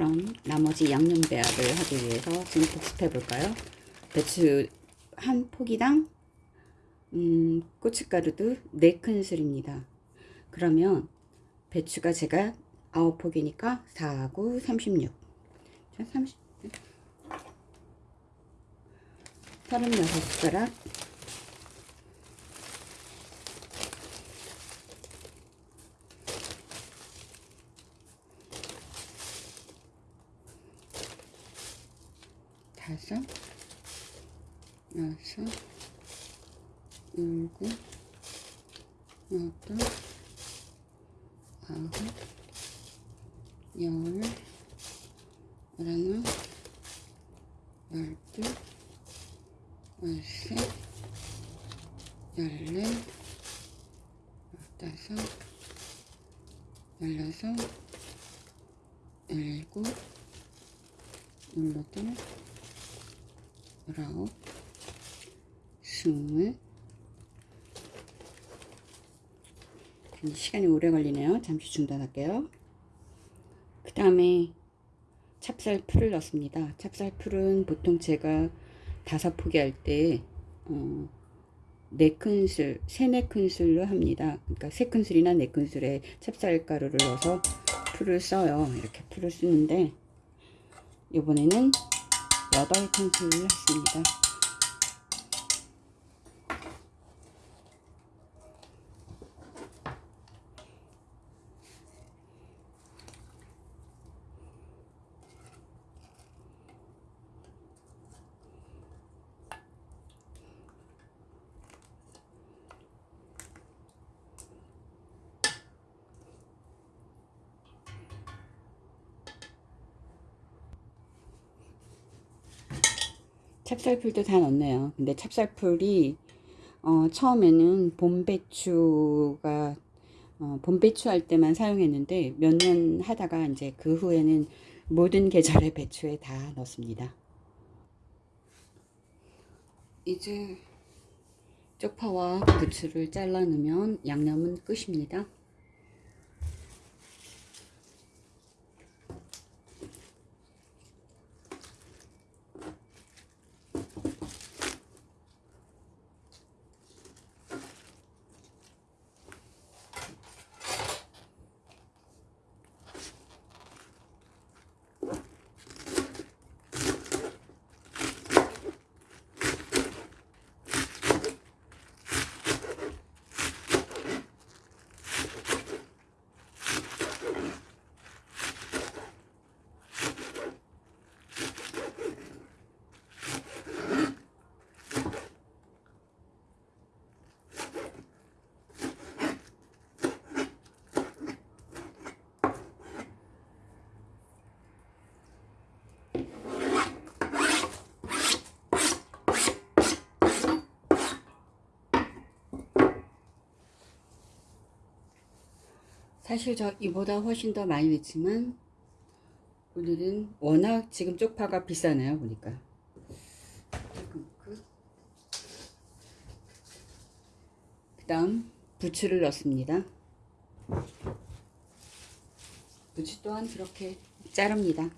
그럼 나머지 양념 배합을 하기 위해서 지금 복습해 볼까요? 배추 한 포기당 음, 고춧가루도 4큰술입니다. 그러면 배추가 제가 9포기니까 4, 9, 36 자, 30 36숟가락 다섯 여섯 일곱 여덟 아홉 열 열하나 열둘 열셋 열넷 열다섯 열여섯 열일곱 열여덟 열 아홉 스물 시간이 오래 걸리네요. 잠시 중단할게요. 그 다음에 찹쌀풀을 넣습니다. 찹쌀풀은 보통 제가 다섯 포기 할때 어, 네 큰술, 세네 큰술로 합니다. 그러니까 세 큰술이나 네 큰술에 찹쌀가루를 넣어서 풀을 써요. 이렇게 풀을 쓰는데 이번에는 여덟 큰술을 했습니다. 찹쌀풀도 다 넣네요. 근데 찹쌀풀이 어, 처음에는 봄배추가 어, 봄배추 할 때만 사용했는데 몇 년 하다가 이제 그 후에는 모든 계절의 배추에 다 넣습니다. 이제 쪽파와 부추를 잘라 넣으면 양념은 끝입니다. 사실 저 이보다 훨씬 더 많이 넣지만 오늘은 워낙 지금 쪽파가 비싸네요 보니까. 그 다음 부추를 넣습니다. 부추 또한 그렇게 자릅니다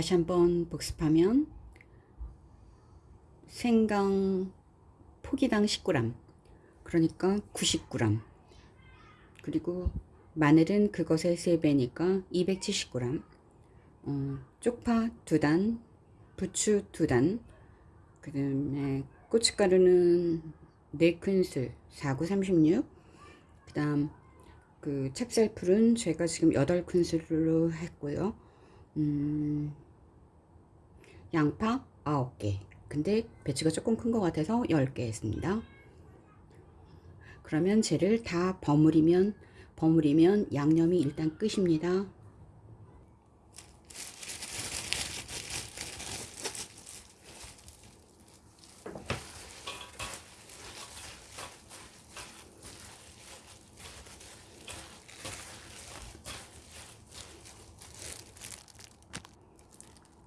다시 한번 복습하면 생강 포기당 10g 그러니까 90g 그리고 마늘은 그것의 3배니까 270g 어, 쪽파 2단 부추 2단 그 다음에 고춧가루는 4큰술 4936 그 다음 그 찹쌀풀은 제가 지금 8큰술로 했고요. 음, 양파 9개. 근데 배추가 조금 큰 것 같아서 10개 했습니다. 그러면 쟤를 다 버무리면 버무리면 양념이 일단 끝입니다.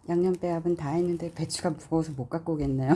양념 배합은 다 했는데 배추가 무거워서 못 갖고 오겠네요.